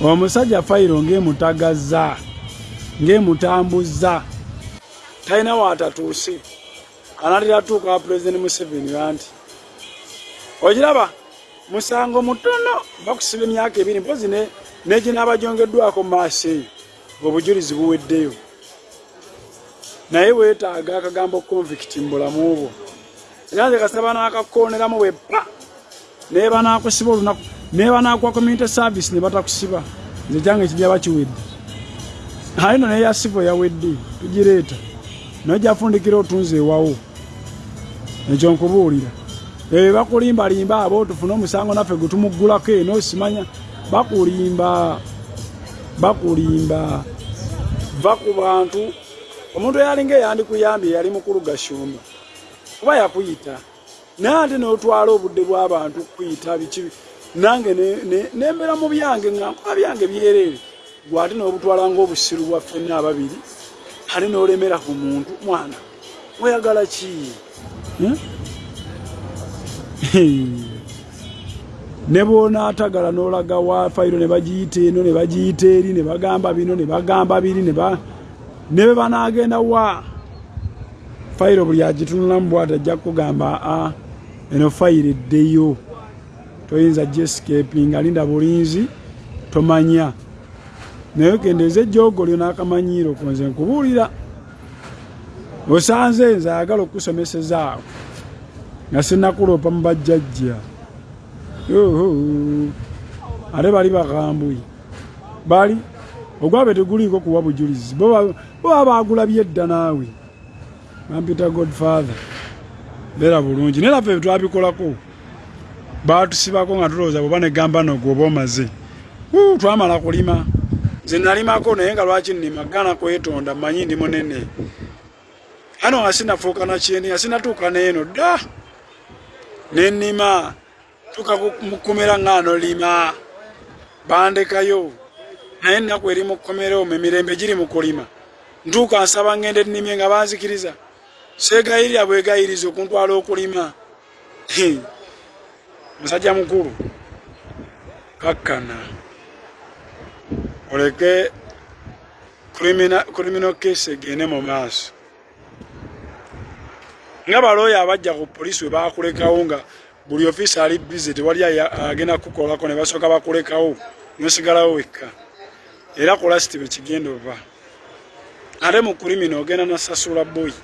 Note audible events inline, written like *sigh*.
omusajja fayiro ng'emutagaza ng'emutambuza talina waatatuuse anatera tuuka wa pulezidenti museveni anti ogiraba musango mutono bakusiba emyaka ebiri mpozi neginaaba gyongeddwako mu maaso eyo ng'obujulizi buweddeyo. Naye weetaaga akagambo convict mu bulamu bwo. Era nze kasaba n'akakooneramu bwe pa naye banaakusiba olunaku naye banaakuwa community service ne batakusiba nze kyange kijaba kiwedde ayino naye yasivo yawedde tugireeta naye gyafundikira otunze ewawo ekyo nkubuulira ebyo bakulimbalimba abo tufune omusango naffe gwe tumuggulako eno simanya bakulimba bakulimba. Va ku bantu. Omuntu eyalinga eyandikuyambye yali mukulu gashumba kuba yakuyita? Naye ate notwala obudde bw'abantu kuyita biki nange nembera mu byange nga nkola byange byereere. Gwe ate nobutwala ngaobusiru bwa ffenna ababiri ate nolemera ku muntu mwana oyagala ki? *laughs* Ne bwonaatagala n'olaga wa fayiro ne bagiyita eno ne bagiyita eri ne bagamba bino ne bagamba biri ne be banaagenda wa? Fayiro buli agitunulamu bwati ajja kugamba a eno fayiro eddeyo toyinza jescaping alinda bulinzi tomanya. Naye okendeeza ejjogolyo n'akamanyiiro ko nze nkubuulira. Osanze nze ayagala okusomesezaawo nga sinakuloopa mu bajjajja. Ate bali bakambuyi bali? Ogwabe teguliiko kuwa bujulizi. Bo baba bagulabye edda naawe. Bampita godfather. Beera bulungi. Naye naffe twabikolako batusibako nga tulowooza bwoba negamba nogwe oba omaze twamala kulima. Nze nalimako naye nga lwaki nnima? Gana kwetonda mmanyi ndi munene. Ano nga sinafuuka nakyeni nga sinatuuka neeno dda. Nennima tuka mukomera ngano lima. Bandekayo. Naye ennaku eri mukomerewo emirembe giri mukulima ntuuka nsaba ngende nnimye nga banzikiriza. Segayirira bwegayiriza okuntwala okulima musajja mukulu kakkana. Oleke criminal case egende mu maaso. Nga balooya abajja ku polisi we bakulekawo nga buli ofiisi ali bize tewali agenda kukolako ne basooka bakulekawo nosigalawo wekka. Era kulasiti bwe kigenda ova ate mu kulimina ogenda nasasula boyi